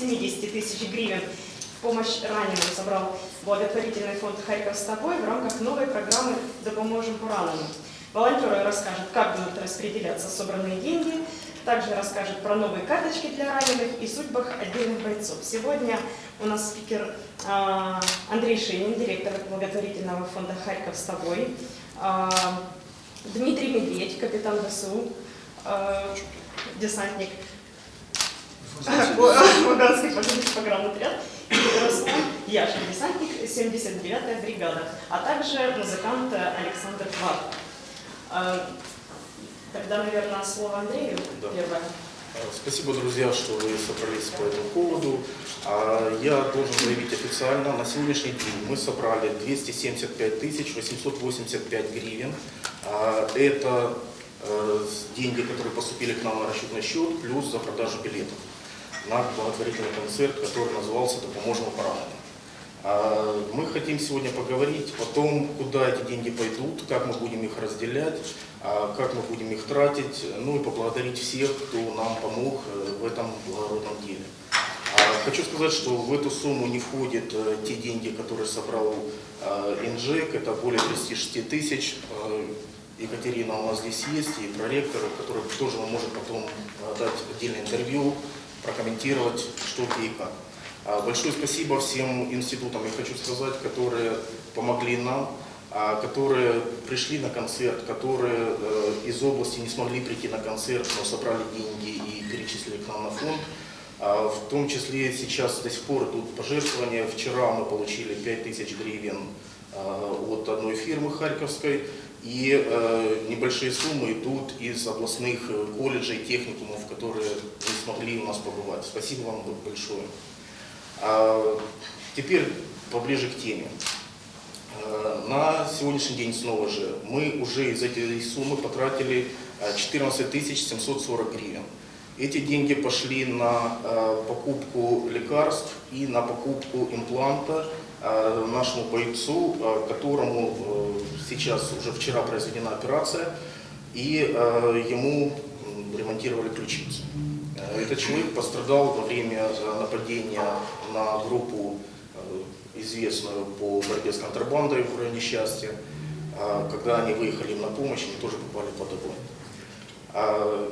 270 тысяч гривен в помощь раненым собрал благотворительный фонд «Харьков с тобой» в рамках новой программы «Допоможем пораненным». Волонтеры расскажут, как будут распределяться собранные деньги, также расскажут про новые карточки для раненых и судьбах отдельных бойцов. Сегодня у нас спикер а, Андрей Шинин, директор благотворительного фонда «Харьков с тобой», а, Дмитрий Медведь, капитан ВСУ, а, десантник Курганский погранотряд, и Руслан Яшин, десантник 79-я бригада, а также музыкант Александр Кварт. Тогда, наверное, слово Андрею Да. первое. Спасибо, друзья, что вы собрались по этому поводу. А, Я должен заявить официально, на сегодняшний день мы собрали 275 тысяч 885 гривен. А, Это э, деньги, которые поступили к нам на расчетный счет, плюс за продажу билетов на благотворительный концерт, который назывался «Допоможем пораненным». А, Мы хотим сегодня поговорить о том, куда эти деньги пойдут, как мы будем их разделять, а, как мы будем их тратить, ну и поблагодарить всех, кто нам помог э, в этом благородном деле. А, Хочу сказать, что в эту сумму не входят э, те деньги, которые собрал э, Инжек, это более 36 тысяч. Екатерина у нас здесь есть, и проректор, который тоже может потом дать отдельное интервью, прокомментировать, что где и как. А, Большое спасибо всем институтам, я хочу сказать, которые помогли нам, а, которые пришли на концерт, которые э, из области не смогли прийти на концерт, но собрали деньги и перечислили к нам на фонд. А, В том числе сейчас до сих пор идут пожертвования. Вчера мы получили 5000 гривен от одной фирмы харьковской. И э, небольшие суммы идут из областных э, колледжей, техникумов, которые не смогли у нас побывать. Спасибо вам большое. А, Теперь поближе к теме. Э, На сегодняшний день снова же мы уже из этой суммы потратили э, 14 740 гривен. Эти деньги пошли на э, покупку лекарств и на покупку импланта э, нашему бойцу, э, которому э, сейчас уже вчера произведена операция, и э, ему ремонтировали ключицу. Э, Этот человек пострадал во время э, нападения на группу, э, известную по борьбе с контрабандой в районе счастья. Когда они выехали им на помощь, они тоже попали под огонь.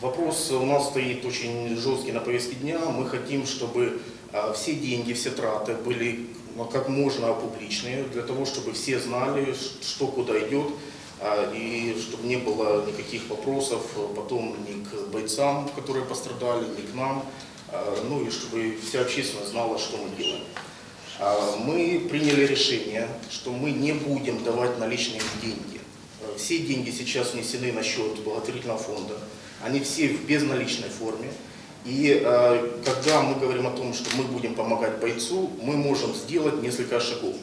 Вопрос у нас стоит очень жесткий на повестке дня. Мы хотим, чтобы все деньги, все траты были как можно публичные, для того, чтобы все знали, что куда идет, а, и чтобы не было никаких вопросов э, потом ни к бойцам, которые пострадали, ни к нам, а, ну и чтобы вся общественность знала, что мы делаем. А, Мы приняли решение, что мы не будем давать наличные деньги. Э, Все деньги сейчас внесены на счет благотворительного фонда. Они все в безналичной форме. И э, когда мы говорим о том, что мы будем помогать бойцу, мы можем сделать несколько шагов.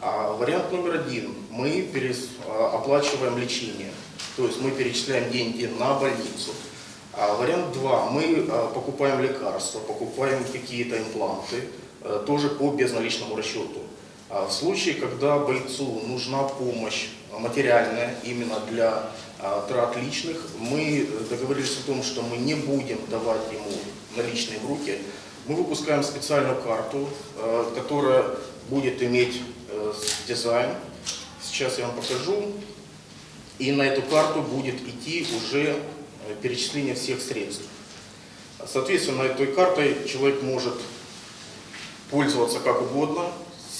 А вариант номер один. Мы перес- а, оплачиваем лечение. То есть мы перечисляем деньги на больницу. А вариант два. Мы а, покупаем лекарства, покупаем какие-то импланты, э, тоже по безналичному расчету. А в случае, когда бойцу нужна помощь а, материальная именно для а, трат личных, мы договорились о том, что мы не будем давать ему наличные в руки. Мы выпускаем специальную карту, э, которая будет иметь э, дизайн. Сейчас я вам покажу. И на эту карту будет идти уже э, перечисление всех средств. Соответственно, этой картой человек может пользоваться как угодно.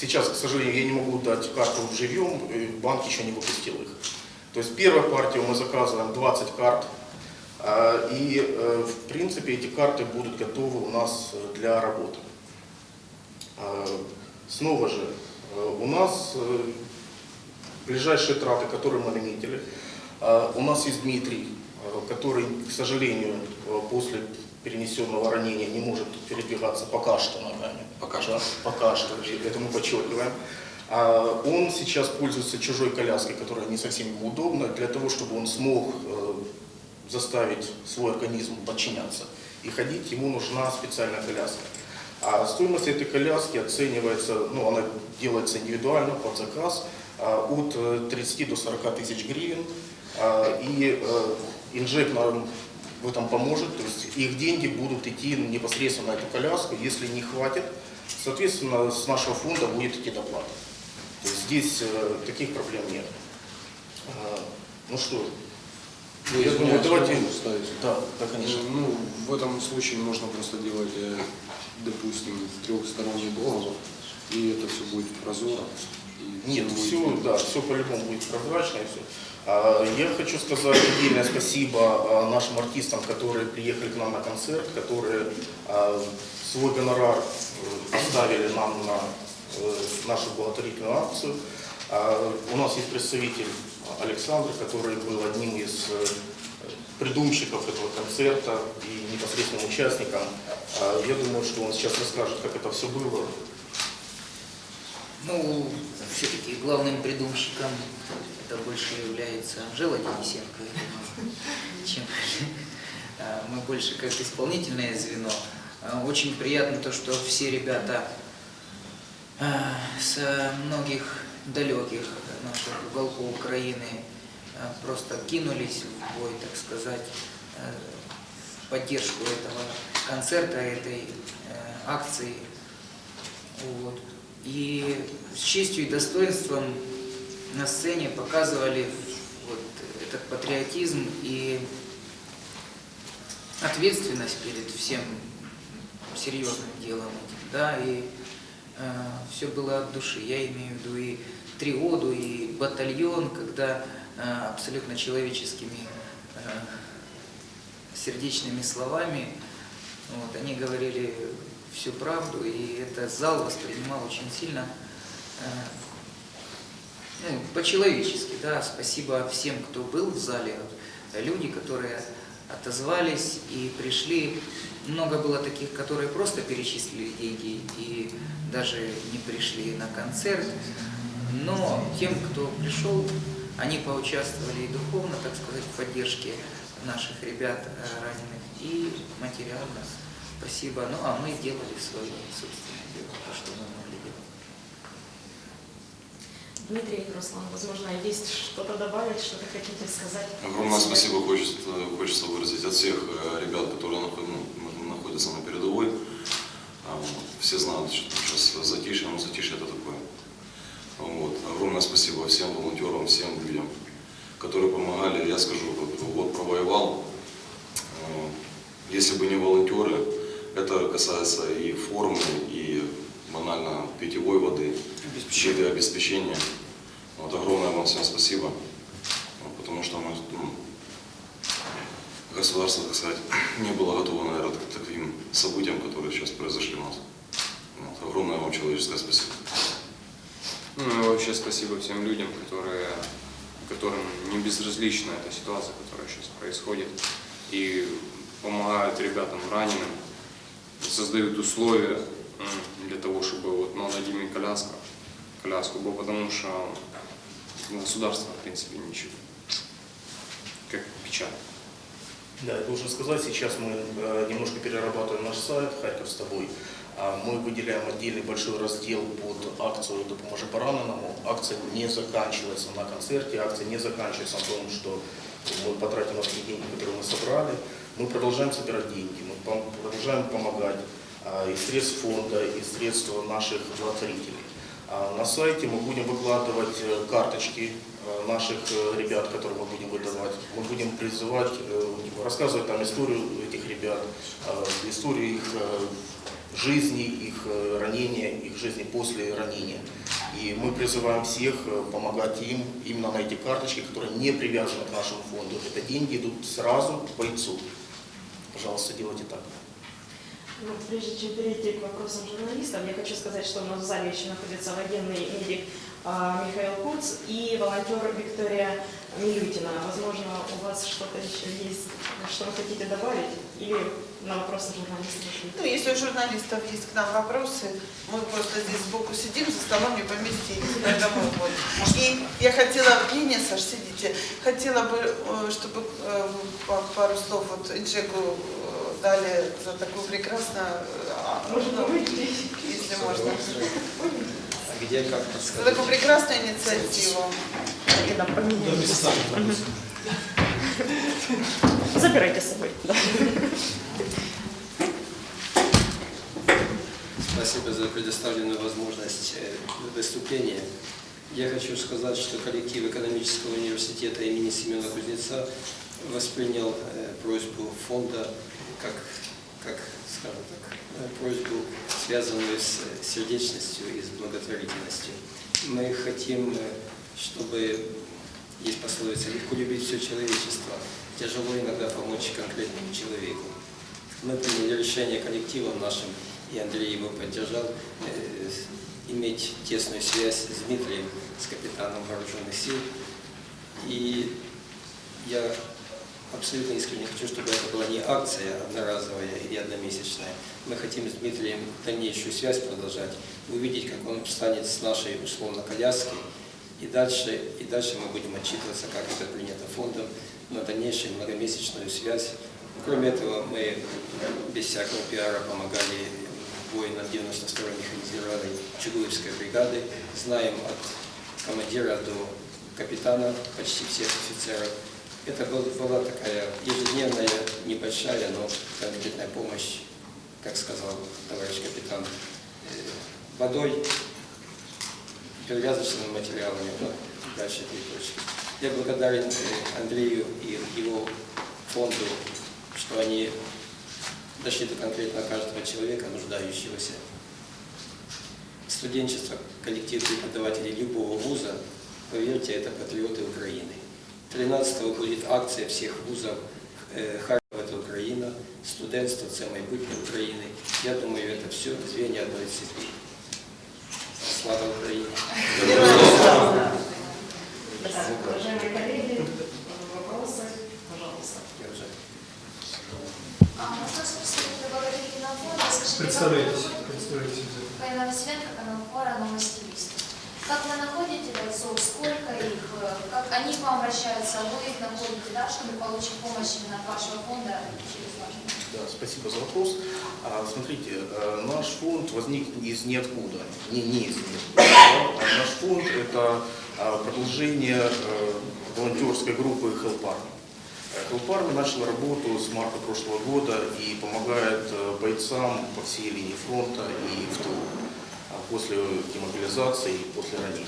Сейчас, к сожалению, я не могу дать карту живьем, и банк еще не выпустил их. То есть первую партию мы заказываем 20 карт, а, и э, в принципе эти карты будут готовы у нас э, для работы. А, Снова же, э, у нас э, ближайшие траты, которые мы наметили, а, у нас есть Дмитрий, э, который, к сожалению, э, после перенесенного ранения не может передвигаться пока что ногами. Пока что. Да, Пока что, это мы подчеркиваем. А, Он сейчас пользуется чужой коляской, которая не совсем ему удобна, для того, чтобы он смог э, заставить свой организм подчиняться и ходить, ему нужна специальная коляска. А стоимость этой коляски оценивается, ну, она делается индивидуально под заказ а, от э, 30 до 40 тысяч гривен. А, И э, Инжек нам в этом поможет. То есть их деньги будут идти непосредственно на эту коляску. Если не хватит, соответственно, с нашего фонда будет идти доплата. То есть здесь э, таких проблем нет. А, Ну что, Ну, я думаю, давайте... могу вставить? Да, да, конечно. Ну, в этом случае можно просто делать, э, допустим, трехсторонний договор, и это все будет прозоро. Нет, будет все, видно. да, все по-любому будет прозрачно и все. А, Я хочу сказать отдельное спасибо а, нашим артистам, которые приехали к нам на концерт, которые а, свой гонорар э, поставили нам на э, нашу благотворительную акцию. А, У нас есть представитель Александр, который был одним из э, придумщиков этого концерта и непосредственным участником. Я думаю, что он сейчас расскажет, как это все было. Ну, все-таки главным придумщиком это больше является Анжела Денисенко, чем а, мы больше как исполнительное звено. А, Очень приятно то, что все ребята а, с многих далеких наших уголков Украины просто кинулись в бой, так сказать, в поддержку этого концерта, этой акции. Вот. И с честью и достоинством на сцене показывали вот этот патриотизм и ответственность перед всем серьезным делом да, и все было от души. Я имею в виду и триоду, и батальон, когда э, абсолютно человеческими э, сердечными словами вот, они говорили всю правду, и это зал воспринимал очень сильно э, ну, по-человечески, да, спасибо всем, кто был в зале, люди, которые отозвались и пришли. Много было таких, которые просто перечислили деньги и даже не пришли на концерт. Но тем, кто пришел, они поучаствовали и духовно, так сказать, в поддержке наших ребят э, раненых, и материально. Спасибо. Ну, а мы делали свое собственное дело, то, что мы могли делать. Дмитрий Руслан, возможно, есть что-то добавить, что-то хотите сказать? Огромное спасибо хочется, хочется выразить от всех э, ребят, которые ну, находятся на передовой. А, Все знают, что сейчас затишье, но затишье это такое. Вот. Огромное спасибо всем волонтерам, всем людям, которые помогали. Я скажу, вот, вот провоевал. Э, Если бы не волонтеры, это касается и формы, и банально питьевой воды, щиты обеспечения. Вот, огромное вам всем спасибо. Потому что мы, ну, государство, так сказать, не было готово, наверное, к таким событиям, которые сейчас произошли у нас. Вот, огромное вам человеческое спасибо. Ну и вообще спасибо всем людям, которые, которым не безразлична эта ситуация, которая сейчас происходит, и помогают ребятам раненым, создают условия для того, чтобы вот молодыми коляска, коляску было, потому что государство, в принципе, ничего. Как печаль. Да, я должен сказать, сейчас мы э, немножко перерабатываем наш сайт «Харьков с тобой». А Мы выделяем отдельный большой раздел под акцию «Допоможи пораненому». Акция не заканчивается на концерте, акция не заканчивается на том, что мы потратим те деньги, которые мы собрали. Мы продолжаем собирать деньги, мы продолжаем помогать а, из средств фонда, из средств наших благотворителей. А На сайте мы будем выкладывать э, карточки э, наших э, ребят, которые мы будем выдавать. Мы будем призывать, э, рассказывать там историю этих ребят, историю их жизни, их ранения, их жизни после ранения. И мы призываем всех помогать им именно на эти карточки, которые не привязаны к нашему фонду. Это деньги идут сразу к бойцу. Пожалуйста, делайте так. Ну, прежде чем перейти к вопросам журналистов, я хочу сказать, что у нас в зале еще находится военный медик Михаил Куц и волонтер Виктория Милютина. Возможно, у вас что-то еще есть, что вы хотите добавить? Или на вопросы журналистов? Ну, если у журналистов есть к нам вопросы, мы просто здесь сбоку сидим, за столом не поместились, поэтому вот. И я хотела, не, не, Саш, сидите, хотела бы, э, чтобы э, па- пару слов вот Инжеку э, дали за такую прекрасную, э, а, Можно ну, выйти? если можно, где как за такую прекрасную инициативу. Забирайте с собой. Да. Спасибо за предоставленную возможность э, выступления. Я хочу сказать, что коллектив экономического университета имени Семена Кузнеца воспринял э, просьбу фонда как, как скажем так, э, просьбу, связанную с э, сердечностью и с благотворительностью. Мы хотим, э, чтобы, есть пословица, легко любить все человечество, тяжело иногда помочь конкретному человеку. Мы приняли решение коллективом нашим, и Андрей его поддержал, э, иметь тесную связь с Дмитрием, с капитаном вооруженных сил. И я абсолютно искренне хочу, чтобы это была не акция одноразовая или одномесячная. Мы хотим с Дмитрием дальнейшую связь продолжать, увидеть, как он встанет с нашей условно коляски, и дальше, и дальше мы будем отчитываться, как это принято фондом, на дальнейшую многомесячную связь. Кроме этого, мы без всякого пиара помогали воинам 92-й механизированной Чугуевской бригады. Знаем от командира до капитана почти всех офицеров. Это был- была такая ежедневная, небольшая, но конкретная помощь, как сказал товарищ капитан, э, водой, перевязочными материалами, ну, дальше три точки. Я благодарен э, Андрею и его фонду, что они дошли до конкретно каждого человека, нуждающегося. Студенчество, коллектив преподавателей любого вуза, поверьте, это патриоты Украины. 13 будет акція всіх вузів е, Харкова це Україна, студентство це майбутнє України. Я думаю, це все звенья одної цепи. Слава Україні! Уважаемые коллеги, вопросы, пожалуйста. Я вже А, Вопрос представителя благотворительного фонда. Скажите, Представляйтесь, как вы представляйтесь. Фаина Василенко, канал Фора, новости Лист. Как вы находите бойцов, сколько их, э, как они к вам обращаются, вы их находите, да, чтобы получить помощь именно от вашего фонда через ваш? Да, спасибо за вопрос. А, Смотрите, э, наш фонд возник из ниоткуда, не, не из ниоткуда. да. Наш фонд – это а, продолжение э, волонтерской группы Help Army. Army начал работу с марта прошлого года и помогает бойцам по всей линии фронта и в тылу после демобилизации и после ранений.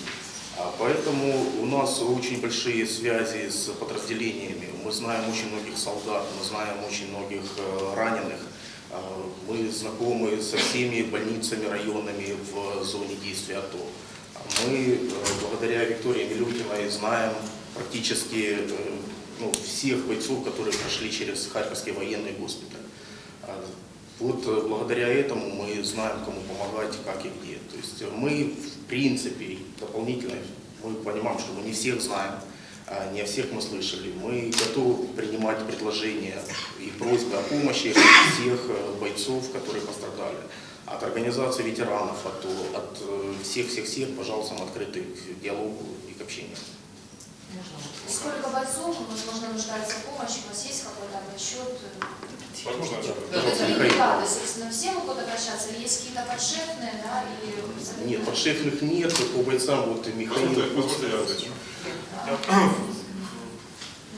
А, Поэтому у нас очень большие связи с подразделениями. Мы знаем очень многих солдат, мы знаем очень многих э, раненых. А, Мы знакомы со всеми больницами районными в зоне действия АТО. А Мы э, благодаря Виктории Милютиной знаем практически э, ну, всех бойцов, которые прошли через Харьковский военный госпиталь. Вот э, благодаря этому мы знаем, кому помогать, как и где. То есть э, мы, в принципе, дополнительно, мы понимаем, что мы не всех знаем, а не о всех мы слышали. Мы готовы принимать предложения и просьбы о помощи всех э, бойцов, которые пострадали. От организации ветеранов, от, всех-всех-всех, пожалуйста, мы открыты к диалогу и к общению. Сколько бойцов, возможно, нуждаются в помощи, у вас есть какой-то отчет? Возможно, Это Пожалуйста, не Михаил. бригады, собственно, все могут обращаться, или есть какие-то подшефные, да, или... Нет, подшефных нет, по бойцам вот Михаил. Позвольте, позвольте я отвечу.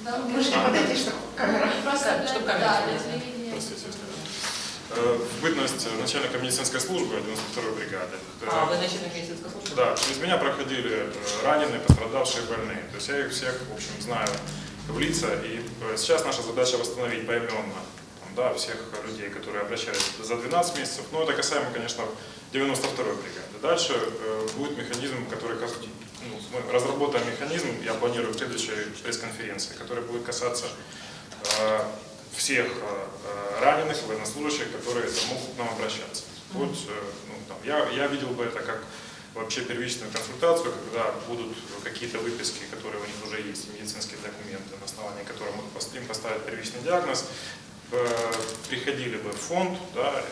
Да, Можете подойти, чтобы камера. Просто для, Чтобы да, камера. телевидения. Простите, если Э, В бытность начальника медицинской службы 92-й бригады. Э, А, вы начальник медицинской службы? Да, через меня проходили э, раненые, пострадавшие, больные. То есть я их всех, в общем, знаю в лица. И э, сейчас наша задача восстановить поименно да, всех людей, которые обращались за 12 месяцев. Но это касаемо, конечно, 92-й бригады. Дальше э, будет механизм, который ну, мы разработаем механизм, я планирую в следующей пресс-конференции, который будет касаться э, всех э, раненых военнослужащих, которые могут к нам обращаться. Вот, ну, там, я, я видел бы это как вообще первичную консультацию, когда будут какие-то выписки, которые у них уже есть, медицинские документы, на основании которых мы им поставят первичный диагноз, приходили бы в фонд да,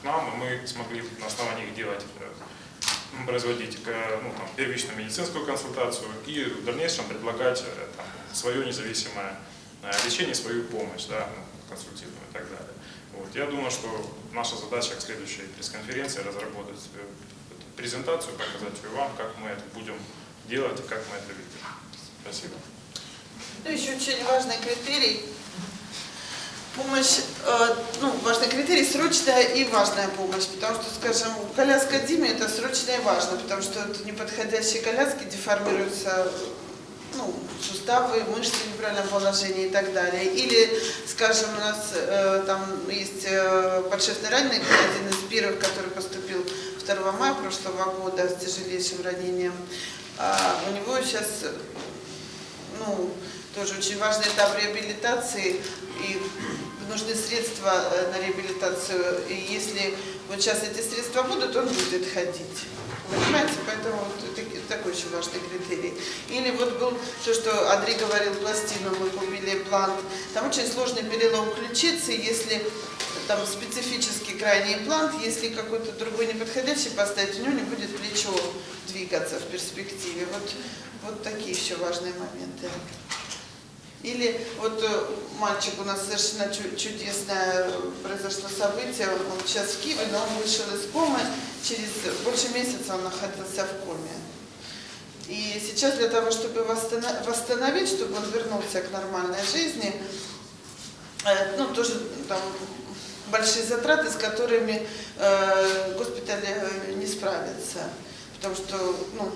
к нам, и мы смогли на основании их делать э, производить э, ну, там, первичную медицинскую консультацию и в дальнейшем предлагать э, там, свое независимое э, лечение, свою помощь, да, ну, консультированную и так далее. Вот. Я думаю, что наша задача к следующей пресс-конференции разработать э, презентацию, показать ее вам, как мы это будем делать и как мы это видим. Спасибо. Ну, еще очень важный критерий. Помощь, э, ну, важный критерий, срочная и важная помощь, потому что, скажем, коляска Диме это срочно и важно, потому что это неподходящие коляски деформируются ну, суставы, мышцы в неправильном положении и так далее. Или, скажем, у нас э, там есть э, подшефный раненый, один из первых, который поступил 2 мая прошлого года с тяжелейшим ранением. А у него сейчас, ну, тоже очень важный этап реабилитации, и нужны средства э, на реабилитацию. И если вот сейчас эти средства будут, он будет ходить. Понимаете, поэтому вот это такой очень важный критерий. Или вот был то, что Андрей говорил, пластину мы купили, блант. Там очень сложный перелом ключицы, если там специфический крайний имплант, если какой-то другой неподходящий поставить, у него не будет плечо двигаться в перспективе. Вот, вот такие еще важные моменты. Или вот э, мальчик у нас совершенно чу- чудесное э, произошло событие, он сейчас в Киеве, но он вышел из комы, через больше месяца он находился в коме. И сейчас для того, чтобы восстанов- восстановить, чтобы он вернулся к нормальной жизни, э, ну, тоже там большие затраты, с которыми госпиталь не справится. Потому что, ну,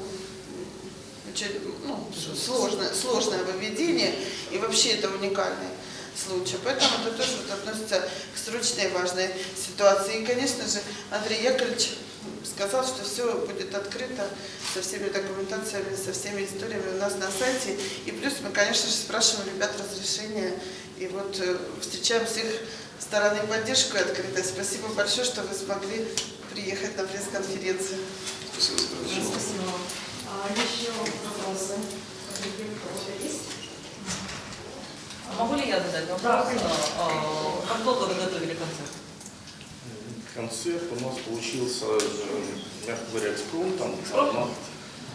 ну, сложное, сложное выведение, и вообще это уникальный случай. Поэтому это тоже вот относится к срочной важной ситуации. И, конечно же, Андрей Яковлевич сказал, что все будет открыто со всеми документациями, со всеми историями у нас на сайте. И плюс мы, конечно же, спрашиваем ребят разрешения. И вот э, встречаем с их стороны поддержку и открытость. Спасибо большое, что вы смогли приехать на пресс-конференцию. Спасибо. Спасибо еще вопросы? Есть? Могу ли я задать вопрос? Да, конечно. А, Как долго вы готовили концерт? Концерт у нас получился, мягко говоря, экспромтом.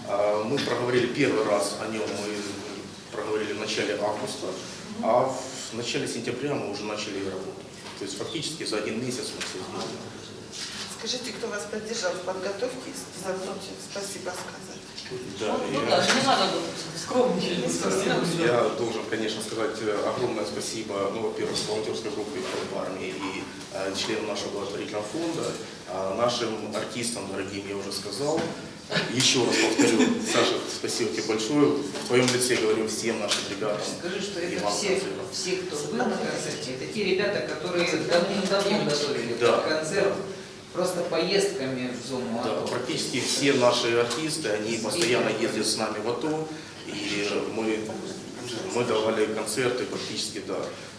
А, Мы проговорили первый раз о нем, мы проговорили в начале августа, а в начале сентября мы уже начали работу. То есть фактически за один месяц мы все сделали. Скажите, кто вас поддержал в подготовке, забудьте спасибо сказать. Да, Ну и- да, не надо было скромничать. Я должен, конечно, сказать э, огромное спасибо, ну, во-первых, волонтерской группе в армии и э, членам нашего благотворительного фонда, а нашим артистам дорогим я уже сказал. Еще раз повторю, Саша, спасибо тебе большое. В твоем лице говорю всем нашим ребятам. Скажи, что это все, все, кто был на концерте, это те ребята, которые давным-давно готовили Да. концерт, просто поездками в зону Да, АТО. практически все наши артисты, они постоянно ездят с нами в АТО, и мы, мы давали концерты практически да,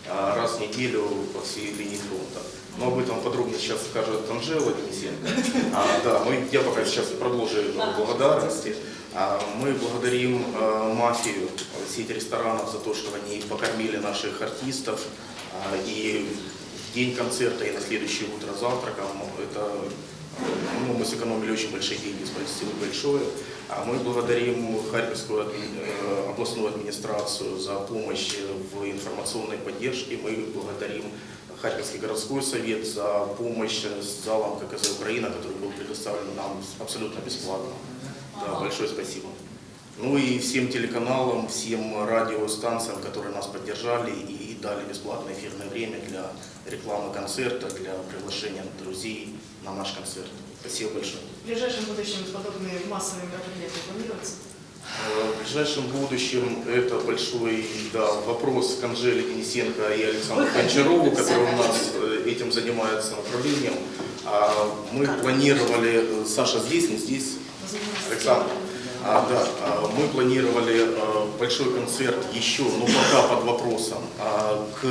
а, раз в неделю по всей линии фронта. Но об этом подробнее сейчас скажет Анжела Денисенко. А, да, мы, я пока сейчас продолжу благодарности. А, мы благодарим э, мафию, сеть ресторанов за то, что они покормили наших артистов. А, и день концерта и на следующее утро завтраком это ну, мы сэкономили очень большие деньги, спасибо большое. А мы благодарим Харьковскую э, областную администрацию за помощь в информационной поддержке. Мы благодарим Харьковский городской совет за помощь с залом ККЗ Украина, который был предоставлен нам абсолютно бесплатно. Да, большое спасибо. Ну и всем телеканалам, всем радиостанциям, которые нас поддержали и дали бесплатное эфирное время для рекламы концерта, для приглашения друзей на наш концерт. Спасибо большое. В ближайшем будущем подобные массовые мероприятия планируются? Э, В ближайшем будущем это большой да, вопрос к Анжеле Денисенко и Александру Гончарову, которые у нас э, этим занимаются направлением. А Мы планировали, э, Саша здесь, не здесь, Александр. А, да, а, мы планировали а, большой концерт еще, но пока под вопросом, а, к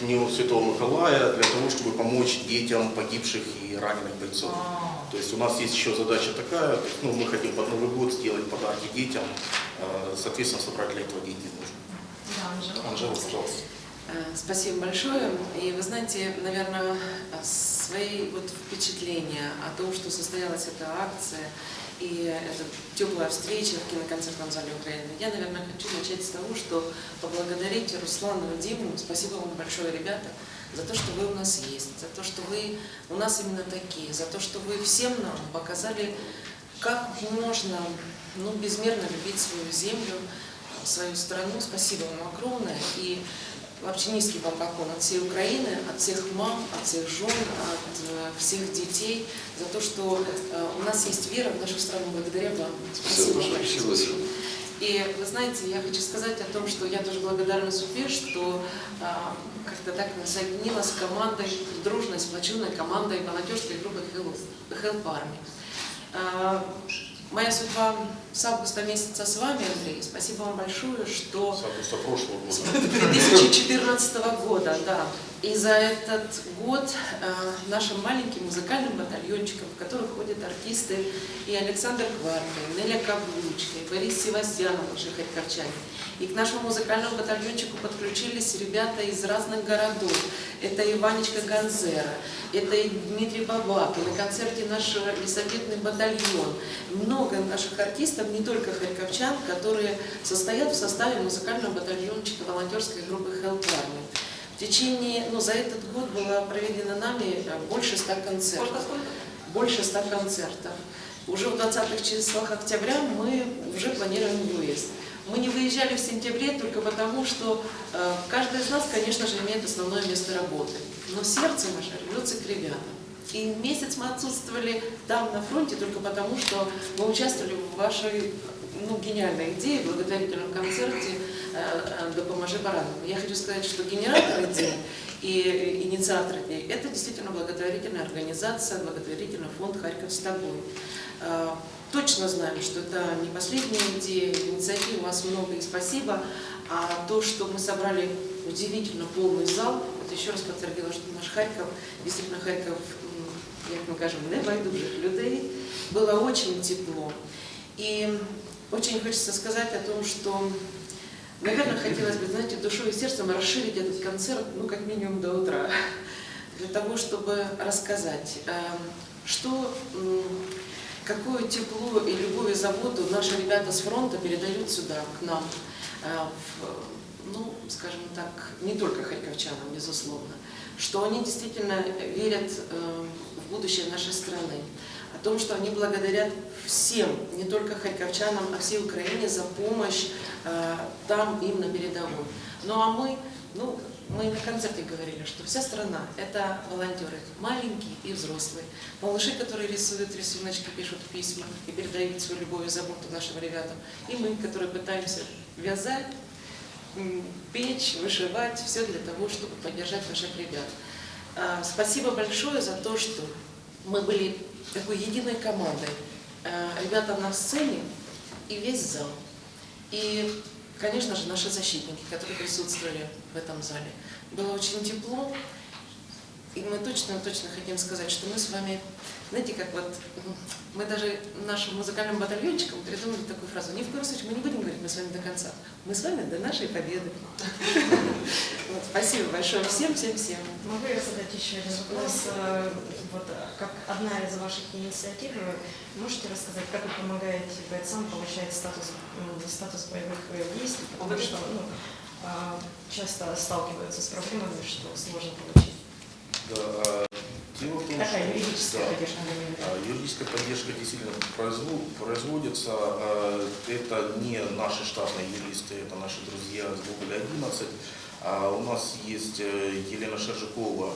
Дню Святого Николая для того, чтобы помочь детям погибших и раненых бойцов. То есть у нас есть еще задача такая, ну, мы хотим под Новый год сделать подарки детям, а, соответственно, собрать для этого деньги нужно. Да, Анжела. Анжела, пожалуйста. Э, Спасибо большое. И вы знаете, наверное, свои вот впечатления о том, что состоялась эта акция и эта теплая встреча в киноконцертном зале Украины, я, наверное, хочу начать с того, что поблагодарить Руслану и Диму. Спасибо вам большое, ребята, за то, что вы у нас есть, за то, что вы у нас именно такие, за то, что вы всем нам показали, как можно ну, безмерно любить свою землю, свою страну. Спасибо вам огромное. И вообще низкий вам поклон от всей Украины, от всех мам, от всех жен, от э, всех детей за то, что э, у нас есть вера в нашу страну благодаря вам. Спасибо большое. большое. Спасибо. И вы знаете, я хочу сказать о том, что я тоже благодарна судьбе, что а, как-то так соединилась с командой, дружной, сплоченной командой волонтерской группы Help, Help Army. Моя судьба с августа месяца с вами, Андрей. Спасибо вам большое, что С августа прошлого года. 2014 года, да. И за этот год э, нашим маленьким музыкальным батальончиком, в который ходят артисты и Александр Кварка, и Неля Каблучка, и Борис Севастьянов, наши харьковчане. И к нашему музыкальному батальончику подключились ребята из разных городов. Это и Ванечка Ганзера, это и Дмитрий Бабак, и на концерте наш лесоветный батальон. Много наших артистов, не только харьковчан, которые состоят в составе музыкального батальончика волонтерской группы Help Army. В течение, ну, за этот год было проведено нами э, больше ста концертов. Больше ста концертов. Уже в 20-х числах октября мы уже планируем выезд. Мы не выезжали в сентябре только потому, что э, каждый из нас, конечно же, имеет основное место работы. Но сердце наше рвется к ребятам. И месяц мы отсутствовали там, на фронте, только потому, что мы участвовали в вашей ну, гениальной идее, благотворительном концерте э, «Допоможи баранам». Я хочу сказать, что генератор идеи и инициатор идеи – это действительно благотворительная организация, благотворительный фонд «Харьков с тобой». Э, Точно знаем, что это не последняя идея, инициатив у вас много и спасибо. А то, что мы собрали удивительно полный зал, это еще раз подтвердило, что наш Харьков, действительно Харьков, як ми кажемо, небайдужих людей, было очень тепло. И очень хочется сказать о том, что, наверное, хотелось бы, знаете, душой и сердцем расширить этот концерт, ну, как минимум до утра, для того, чтобы рассказать, э, что, какое тепло и любовь и заботу наши ребята с фронта передают сюда, к нам, э, ну, скажем так, не только харьковчанам, безусловно, что они действительно верят э, в будущее нашей страны, о том, что они благодарят всем, не только харьковчанам, а всей Украине за помощь э, там им на передовой. Ну а мы, ну, мы на концерте говорили, что вся страна – это волонтеры, маленькие и взрослые. Малыши, которые рисуют рисуночки, пишут письма и передают свою любовь и заботу нашим ребятам. И мы, которые пытаемся вязать, печь, вышивать, все для того, чтобы поддержать наших ребят. А, Спасибо большое за то, что мы были такой единой командой. А, Ребята на сцене и весь зал. И, конечно же, наши защитники, которые присутствовали в этом зале. Было очень тепло, и мы точно-точно хотим сказать, что мы с вами, знаете, как вот, мы даже нашим музыкальным батальончикам придумали такую фразу. Ни в коем случае мы не будем говорить, мы с вами до конца. Мы с вами до нашей победы. Вот, Спасибо большое всем, всем, всем. Могу я задать еще один вопрос? Э, Вот, э, как одна из ваших инициатив, вы можете рассказать, как вы помогаете бойцам получать статус, статус боевых э, действий, потому что ну, часто сталкиваются с проблемами, что сложно получить. Да, а, дело в том, Такая что- юридическая да. поддержка. А, Юридическая поддержка действительно производится. а, Это не наши штатные юристы, это наши друзья с Гоголя 11. А У нас есть э, Елена Шержикова,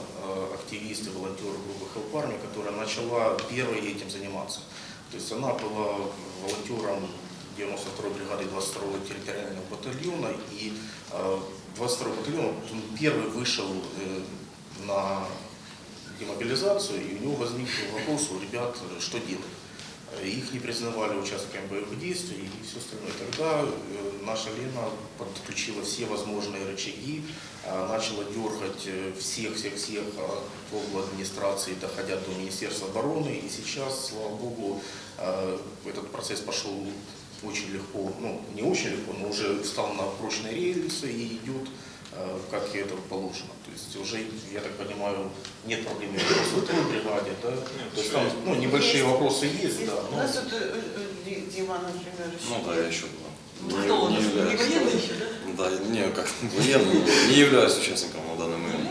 активист и волонтер группы Help Army, которая начала первой этим заниматься. То есть она была волонтером 92-й бригады 22-го территориального батальона, и э, 22-й батальон он первый вышел э, на демобилизацию, и у него возник вопрос у ребят, э, что делать. Э, Их не признавали участниками боевых действий и все остальное. Тогда э, наша Лена подключила все возможные рычаги, э, начала дергать всех-всех-всех от обла администрации, доходя до Министерства обороны. И сейчас, слава богу, э, этот процесс пошел очень легко, ну не очень легко, но уже встал на прочные рельсы и идет э, как и это положено. То есть уже, я так понимаю, нет проблем в той бригаде, да? То есть там ну, небольшие Есть. вопросы есть, Есть. да. У но- нас тут э, э, Ди- Дима, например, еще. Ну да, я еще был. Ну, кто он? Не являюсь. военный еще, да? Да, не, как военный, не являюсь участником на данный момент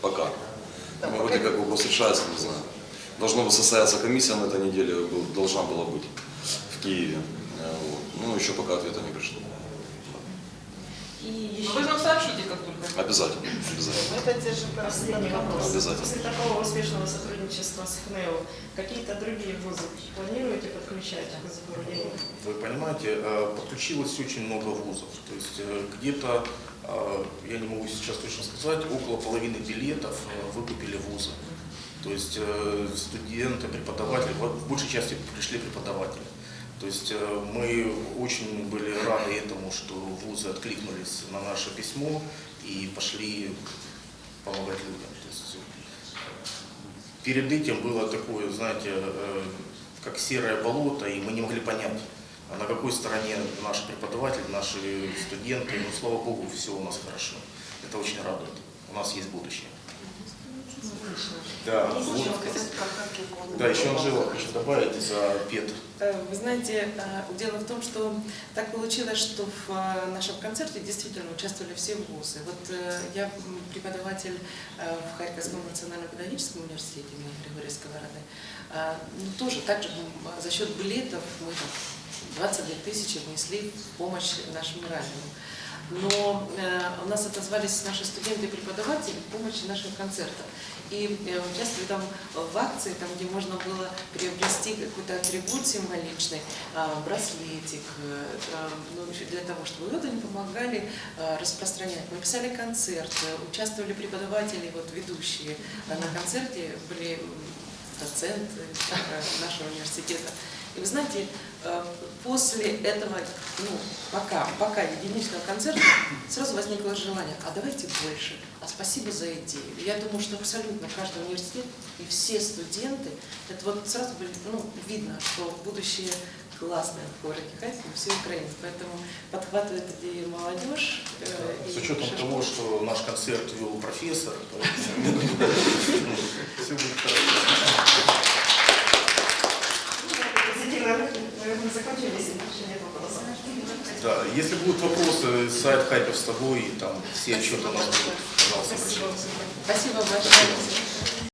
пока. Да, Ну, вроде как вопрос решается, не знаю. Должна бы состояться комиссия на этой неделе, был- должна была быть в Киеве. Ну, еще пока ответа не пришло. И еще Вы нам сообщите, как только. Обязательно, обязательно. Это те же последний вопрос. Обязательно. После такого успешного сотрудничества с ХНЭО, какие-то другие вузы планируете подключать к запорудению? Вы понимаете, э, подключилось очень много вузов. То есть э, где-то, э, я не могу сейчас точно сказать, около половины билетов выкупили вузы. То есть студенты, преподаватели, в большей части пришли преподаватели. То есть э, мы очень были рады этому, что вузы откликнулись на наше письмо и пошли помогать людям. То есть, перед этим было такое, знаете, э, как серое болото, и мы не могли понять, а на какой стороне наш преподаватель, наши студенты. Ну, слава богу, все у нас хорошо. Это очень радует. У нас есть будущее. Да, вот. Да, еще Анжела хочу добавить за ПЕТ. Э, Вы знаете, э, дело в том, что так получилось, что в э, нашем концерте действительно участвовали все вузы. Вот я преподаватель в Харьковском национальном педагогическом университете имени Григория Сковороды. А, ну, Тоже так же м, за счет билетов мы там 22 тысячи внесли в помощь нашим раненым. Но э, у нас отозвались наши студенты и преподаватели в помощи нашего концерта. И э, участвовали там в акции, там, где можно было приобрести какой-то атрибут символичный, а, браслетик, э, э, ну, для того, чтобы вот они помогали э, распространять. Мы писали концерт, участвовали преподаватели, вот ведущие на концерте были м, доценты э, нашего университета. И вы знаете, э, после этого, ну, пока, пока единичного концерта, сразу возникло желание, а давайте больше, а спасибо за идею. Я думаю, что абсолютно каждый университет и все студенты, это вот сразу были, ну, видно, что будущее классное в городе Харькове, все украинцы. Поэтому подхватывает идею молодежь. э, С учетом шашки. того, что наш концерт вел профессор, все будет хорошо. Позитивно, наверное, закончили, если больше нет вопросов. Да, если будут вопросы, сайт Харьков с тобой, там все отчеты у нас будут, пожалуйста, Спасибо. Спасибо большое.